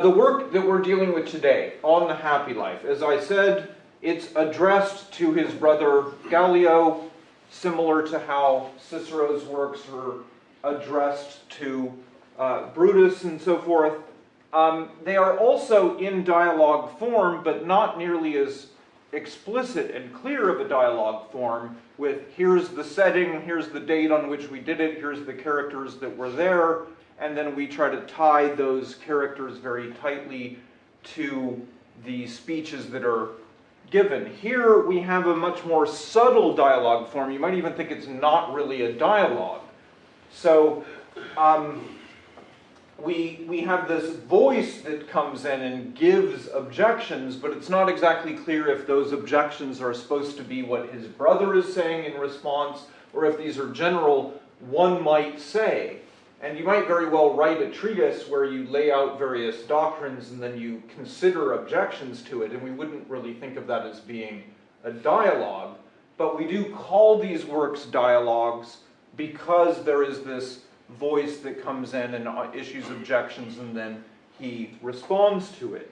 The work that we're dealing with today on the happy life, as I said, it's addressed to his brother Gallio, similar to how Cicero's works are addressed to uh, Brutus and so forth. Um, they are also in dialogue form, but not nearly as explicit and clear of a dialogue form with here's the setting, here's the date on which we did it, here's the characters that were there, and then we try to tie those characters very tightly to the speeches that are given. Here we have a much more subtle dialogue form. You might even think it's not really a dialogue. So um, we, we have this voice that comes in and gives objections, but it's not exactly clear if those objections are supposed to be what his brother is saying in response, or if these are general, one might say. And you might very well write a treatise where you lay out various doctrines and then you consider objections to it, and we wouldn't really think of that as being a dialogue. But we do call these works dialogues because there is this voice that comes in and uh, issues objections and then he responds to it.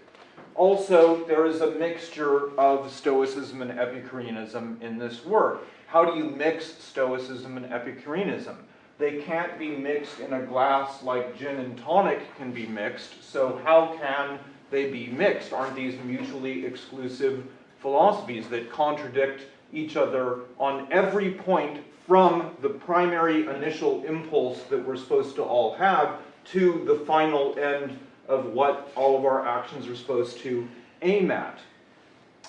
Also, there is a mixture of Stoicism and Epicureanism in this work. How do you mix Stoicism and Epicureanism? They can't be mixed in a glass like gin and tonic can be mixed, so how can they be mixed? Aren't these mutually exclusive philosophies that contradict each other on every point from the primary initial impulse that we're supposed to all have to the final end of what all of our actions are supposed to aim at.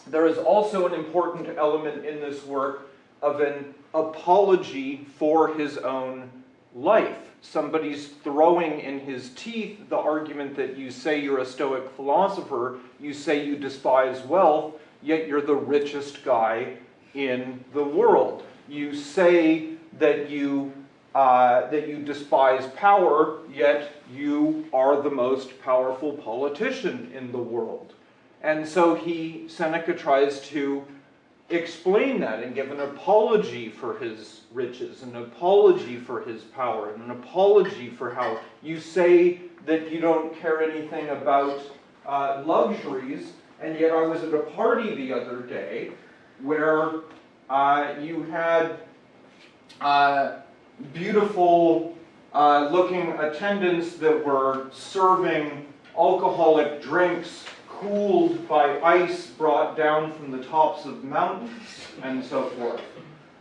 There is also an important element in this work of an apology for his own life. Somebody's throwing in his teeth the argument that you say you're a Stoic philosopher, you say you despise wealth, yet you're the richest guy in the world. You say that you uh, that you despise power, yet you are the most powerful politician in the world. And so he, Seneca tries to explain that and give an apology for his riches, an apology for his power, and an apology for how you say that you don't care anything about uh, luxuries, and yet I was at a party the other day where uh, you had uh, beautiful uh, looking attendants that were serving alcoholic drinks cooled by ice brought down from the tops of mountains and so forth,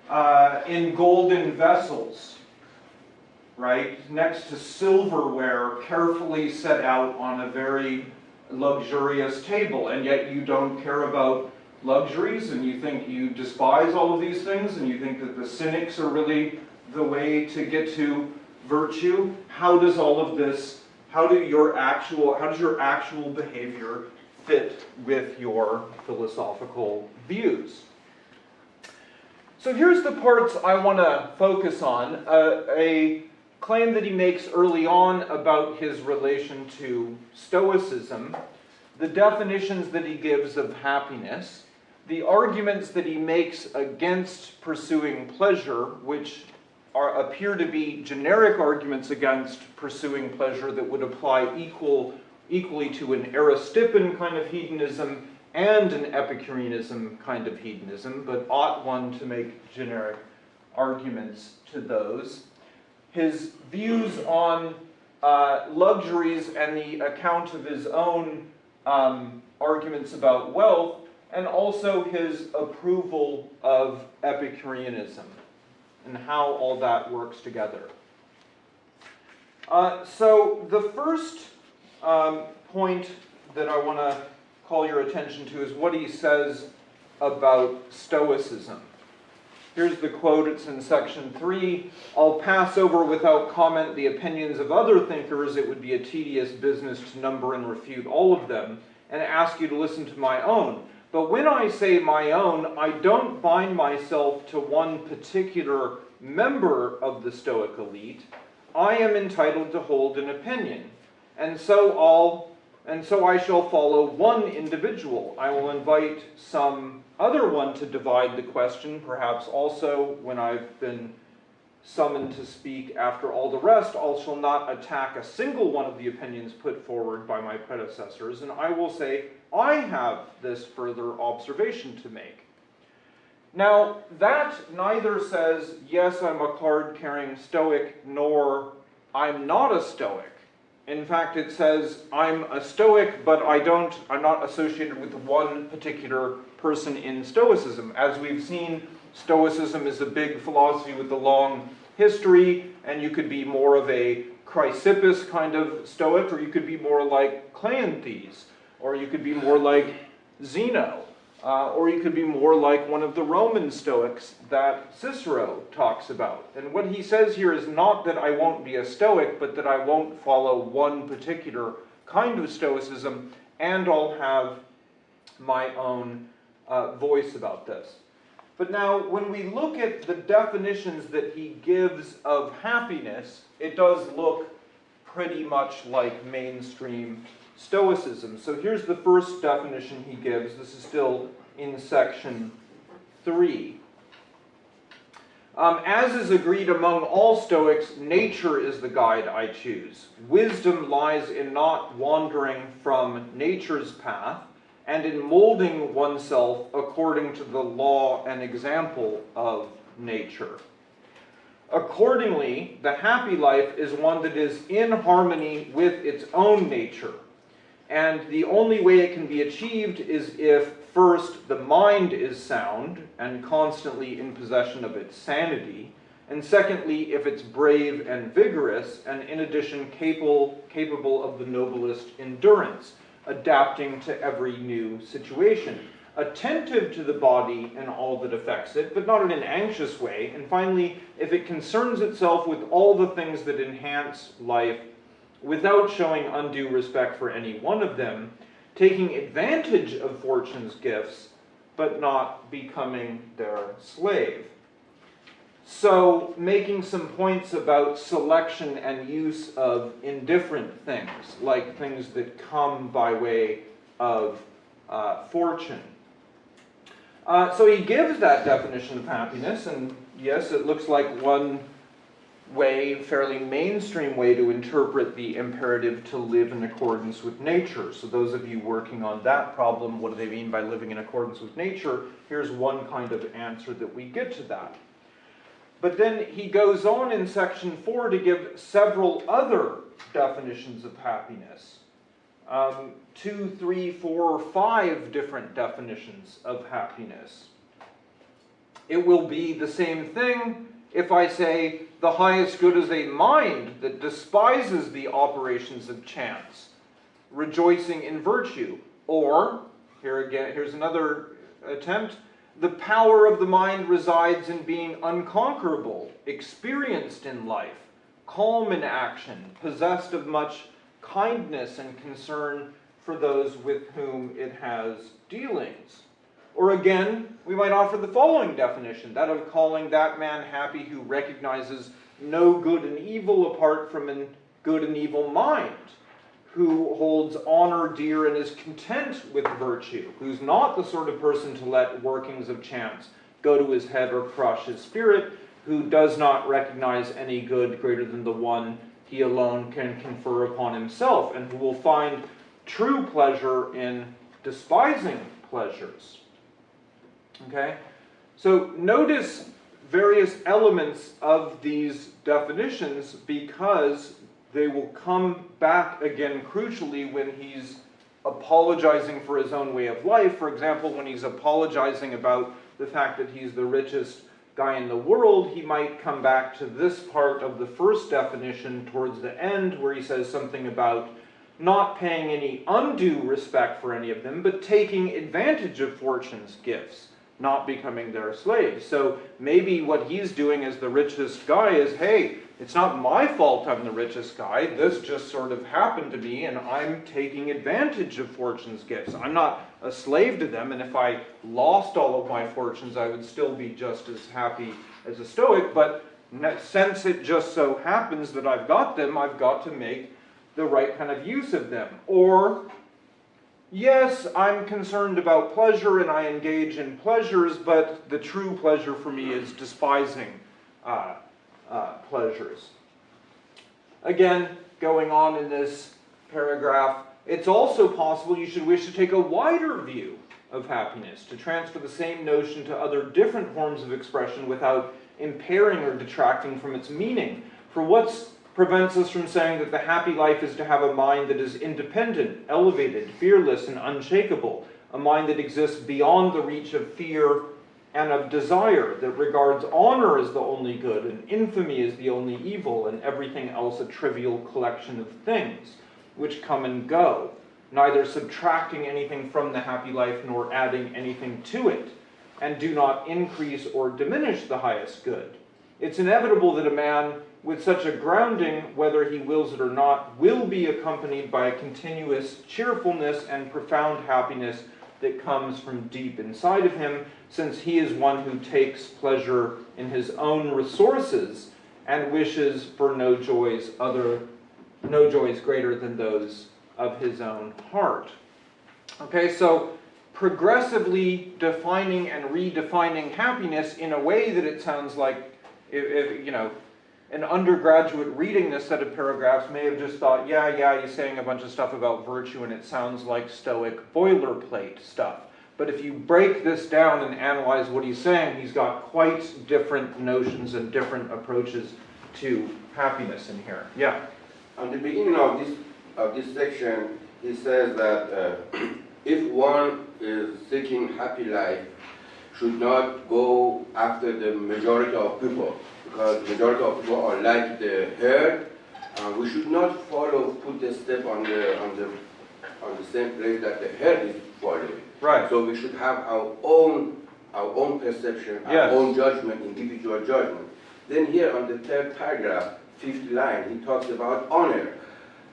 uh, in golden vessels, right, next to silverware carefully set out on a very luxurious table, and yet you don't care about luxuries, and you think you despise all of these things, and you think that the cynics are really the way to get to virtue. How does all of this, how do your actual, how does your actual behavior fit with your philosophical views. So here's the parts I want to focus on. Uh, a claim that he makes early on about his relation to Stoicism, the definitions that he gives of happiness, the arguments that he makes against pursuing pleasure, which are, appear to be generic arguments against pursuing pleasure that would apply equal equally to an Aristippan kind of hedonism and an Epicureanism kind of hedonism, but ought one to make generic arguments to those. His views on uh, luxuries and the account of his own um, arguments about wealth, and also his approval of Epicureanism and how all that works together. Uh, so the first um, point that I want to call your attention to is what he says about Stoicism. Here's the quote, it's in section 3. I'll pass over without comment the opinions of other thinkers. It would be a tedious business to number and refute all of them, and ask you to listen to my own. But when I say my own, I don't bind myself to one particular member of the Stoic elite. I am entitled to hold an opinion and so all and so I shall follow one individual. I will invite some other one to divide the question, perhaps also when I've been summoned to speak after all the rest, I shall not attack a single one of the opinions put forward by my predecessors, and I will say, I have this further observation to make. Now, that neither says, yes, I'm a card-carrying Stoic, nor I'm not a Stoic. In fact, it says, I'm a Stoic, but I don't, I'm not associated with one particular person in Stoicism. As we've seen, Stoicism is a big philosophy with a long history, and you could be more of a Chrysippus kind of Stoic, or you could be more like Cleanthes, or you could be more like Zeno. Uh, or you could be more like one of the Roman Stoics that Cicero talks about. And what he says here is not that I won't be a Stoic, but that I won't follow one particular kind of Stoicism, and I'll have my own uh, voice about this. But now, when we look at the definitions that he gives of happiness, it does look pretty much like mainstream Stoicism. So here's the first definition he gives. This is still in section 3. Um, as is agreed among all Stoics, nature is the guide I choose. Wisdom lies in not wandering from nature's path, and in molding oneself according to the law and example of nature. Accordingly, the happy life is one that is in harmony with its own nature and the only way it can be achieved is if, first, the mind is sound and constantly in possession of its sanity, and secondly, if it's brave and vigorous, and in addition, capable, capable of the noblest endurance, adapting to every new situation, attentive to the body and all that affects it, but not in an anxious way, and finally, if it concerns itself with all the things that enhance life without showing undue respect for any one of them, taking advantage of fortune's gifts, but not becoming their slave. So, making some points about selection and use of indifferent things, like things that come by way of uh, fortune. Uh, so he gives that definition of happiness, and yes, it looks like one way, fairly mainstream way to interpret the imperative to live in accordance with nature. So those of you working on that problem, what do they mean by living in accordance with nature? Here's one kind of answer that we get to that. But then he goes on in section 4 to give several other definitions of happiness. Um, two, three, four, five different definitions of happiness. It will be the same thing if I say the highest good is a mind that despises the operations of chance, rejoicing in virtue. Or, here again, here's another attempt, the power of the mind resides in being unconquerable, experienced in life, calm in action, possessed of much kindness and concern for those with whom it has dealings. Or again, we might offer the following definition, that of calling that man happy who recognizes no good and evil apart from a good and evil mind, who holds honor dear and is content with virtue, who's not the sort of person to let workings of chance go to his head or crush his spirit, who does not recognize any good greater than the one he alone can confer upon himself, and who will find true pleasure in despising pleasures. Okay? So notice various elements of these definitions because they will come back again crucially when he's apologizing for his own way of life. For example, when he's apologizing about the fact that he's the richest guy in the world, he might come back to this part of the first definition towards the end where he says something about not paying any undue respect for any of them, but taking advantage of fortune's gifts not becoming their slave. So maybe what he's doing as the richest guy is, hey, it's not my fault I'm the richest guy. This just sort of happened to me, and I'm taking advantage of fortune's gifts. I'm not a slave to them, and if I lost all of my fortunes, I would still be just as happy as a Stoic. But since it just so happens that I've got them, I've got to make the right kind of use of them. Or Yes, I'm concerned about pleasure and I engage in pleasures, but the true pleasure for me is despising uh, uh, pleasures. Again, going on in this paragraph, it's also possible you should wish to take a wider view of happiness, to transfer the same notion to other different forms of expression without impairing or detracting from its meaning. For what prevents us from saying that the happy life is to have a mind that is independent, elevated, fearless, and unshakable, a mind that exists beyond the reach of fear and of desire, that regards honor as the only good, and infamy as the only evil, and everything else a trivial collection of things, which come and go, neither subtracting anything from the happy life nor adding anything to it, and do not increase or diminish the highest good. It's inevitable that a man with such a grounding, whether he wills it or not, will be accompanied by a continuous cheerfulness and profound happiness that comes from deep inside of him, since he is one who takes pleasure in his own resources and wishes for no joys other no joys greater than those of his own heart. Okay, so progressively defining and redefining happiness in a way that it sounds like if, if, you know an undergraduate reading this set of paragraphs may have just thought, yeah, yeah, he's saying a bunch of stuff about virtue and it sounds like Stoic boilerplate stuff. But if you break this down and analyze what he's saying, he's got quite different notions and different approaches to happiness in here. Yeah? On the beginning of this, of this section, he says that uh, if one is seeking happy life, should not go after the majority of people because the majority of people are like the herd. Uh, we should not follow, put the step on the on the on the same place that the herd is following. Right. So we should have our own our own perception, our Yes. own judgment, individual judgment. Then here on the third paragraph, fifth line, he talks about honor.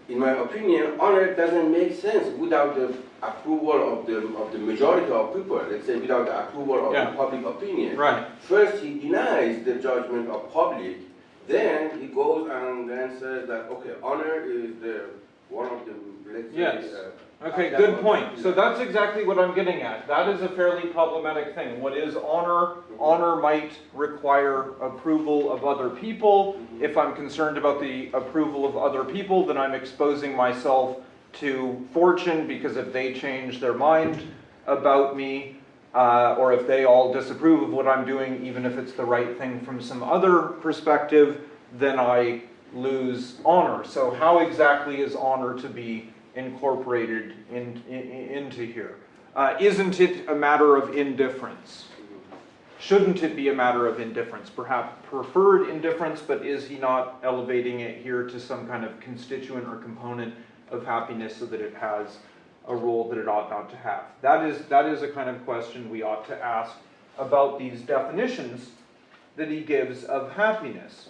In my opinion, honor doesn't make sense without the approval of the of the majority of people. Let's say without the approval of Yeah. the public opinion. Right. First, he denies the judgment of public. Then he goes and then says that okay, honor is the one of the let's say. Yes. uh, Okay, good point. So that's exactly what I'm getting at. That is a fairly problematic thing. What is honor? Honor might require approval of other people. If I'm concerned about the approval of other people, then I'm exposing myself to fortune because if they change their mind about me, uh, or if they all disapprove of what I'm doing, even if it's the right thing from some other perspective, then I lose honor. So how exactly is honor to be incorporated in, in, into here? Uh, isn't it a matter of indifference? Shouldn't it be a matter of indifference? Perhaps preferred indifference, but is he not elevating it here to some kind of constituent or component of happiness so that it has a role that it ought not to have? That is, that is a kind of question we ought to ask about these definitions that he gives of happiness.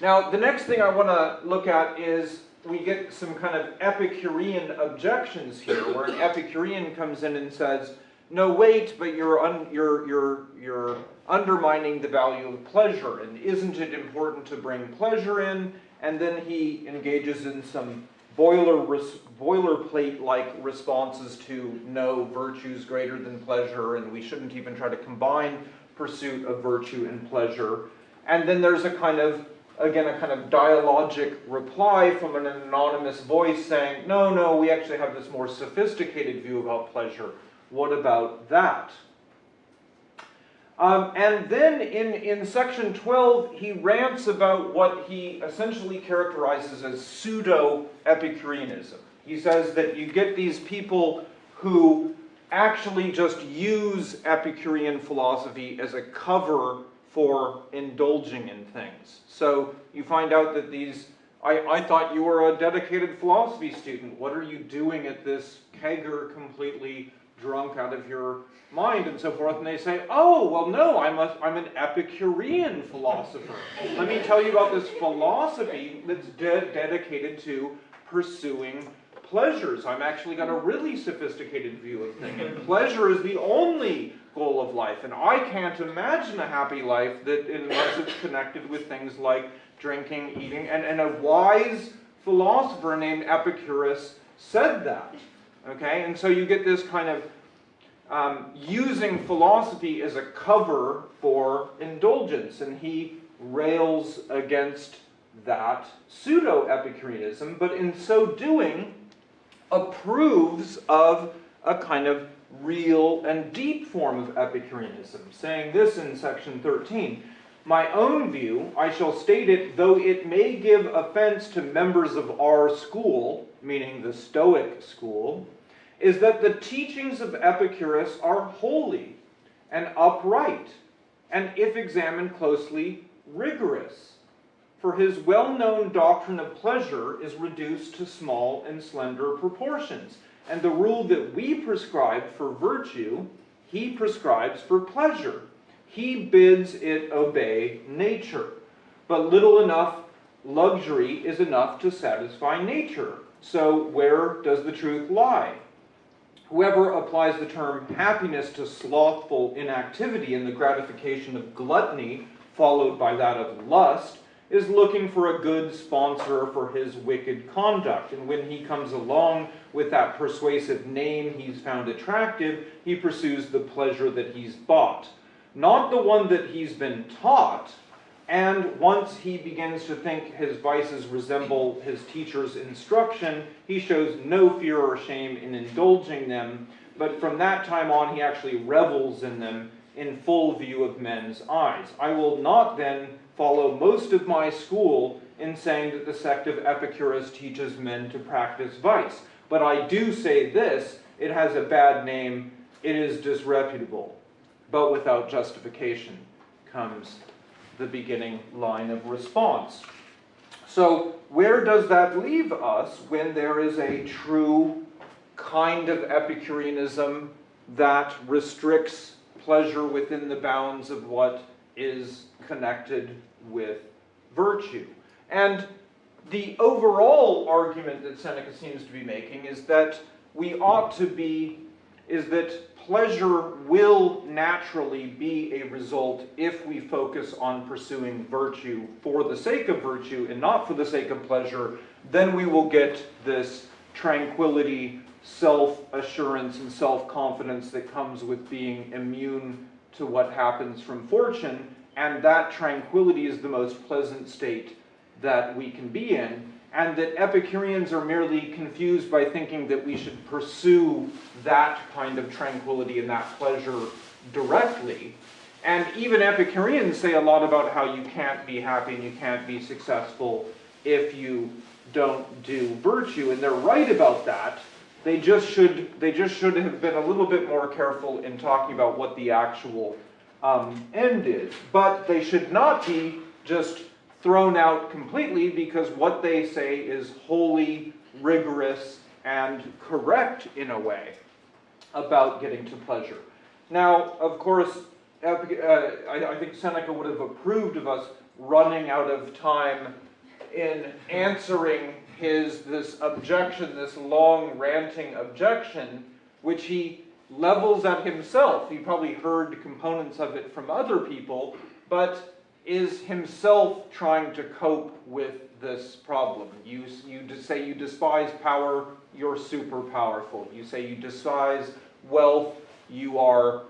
Now, the next thing I want to look at is we get some kind of Epicurean objections here, where an Epicurean comes in and says, "No, wait, but you're you're you're you're undermining the value of pleasure, and isn't it important to bring pleasure in?" And then he engages in some boiler boilerplate-like responses to no virtues greater than pleasure, and we shouldn't even try to combine pursuit of virtue and pleasure. And then there's a kind of again, a kind of dialogic reply from an anonymous voice saying, no, no, we actually have this more sophisticated view about pleasure. What about that? Um, and then in, in section 12, he rants about what he essentially characterizes as pseudo Epicureanism. He says that you get these people who actually just use Epicurean philosophy as a cover for indulging in things. So you find out that these, I, I thought you were a dedicated philosophy student. What are you doing at this kegger completely drunk out of your mind and so forth? And they say, oh, well, no, I'm, a, I'm an Epicurean philosopher. Let me tell you about this philosophy that's de dedicated to pursuing pleasures. I'm actually got a really sophisticated view of things. And pleasure is the only goal of life. And I can't imagine a happy life that unless it's connected with things like drinking, eating, and, and a wise philosopher named Epicurus said that. Okay, and so you get this kind of um, using philosophy as a cover for indulgence, and he rails against that pseudo-Epicureanism, but in so doing approves of a kind of real and deep form of Epicureanism, saying this in section 13. My own view, I shall state it, though it may give offense to members of our school, meaning the Stoic school, is that the teachings of Epicurus are holy and upright, and if examined closely, rigorous. For his well known doctrine of pleasure is reduced to small and slender proportions, and the rule that we prescribe for virtue, he prescribes for pleasure. He bids it obey nature. But little enough luxury is enough to satisfy nature. So, where does the truth lie? Whoever applies the term happiness to slothful inactivity and the gratification of gluttony, followed by that of lust, is looking for a good sponsor for his wicked conduct. And when he comes along with that persuasive name he's found attractive, he pursues the pleasure that he's bought. Not the one that he's been taught, and once he begins to think his vices resemble his teacher's instruction, he shows no fear or shame in indulging them, but from that time on he actually revels in them in full view of men's eyes. I will not then follow most of my school in saying that the sect of Epicurus teaches men to practice vice. But I do say this, it has a bad name, it is disreputable. But without justification comes the beginning line of response. So where does that leave us when there is a true kind of Epicureanism that restricts pleasure within the bounds of what is connected with virtue? And the overall argument that Seneca seems to be making is that we ought to be, is that pleasure will naturally be a result if we focus on pursuing virtue for the sake of virtue and not for the sake of pleasure, then we will get this tranquility, self-assurance, and self-confidence that comes with being immune to what happens from fortune, and that tranquility is the most pleasant state that we can be in, and that Epicureans are merely confused by thinking that we should pursue that kind of tranquility and that pleasure directly. And even Epicureans say a lot about how you can't be happy and you can't be successful if you don't do virtue, and they're right about that. They just should they just should have been a little bit more careful in talking about what the actual um, end is. But they should not be just thrown out completely because what they say is wholly rigorous and correct in a way about getting to pleasure. Now, of course, uh, I, I think Seneca would have approved of us running out of time in answering his this objection, this long ranting objection, which he levels at himself. He probably heard components of it from other people, but is himself trying to cope with this problem. You, you say you despise power, you're super powerful. You say you despise wealth, you are